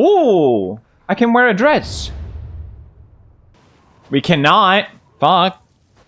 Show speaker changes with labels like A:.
A: Oh, I can wear a dress. We cannot. Fuck.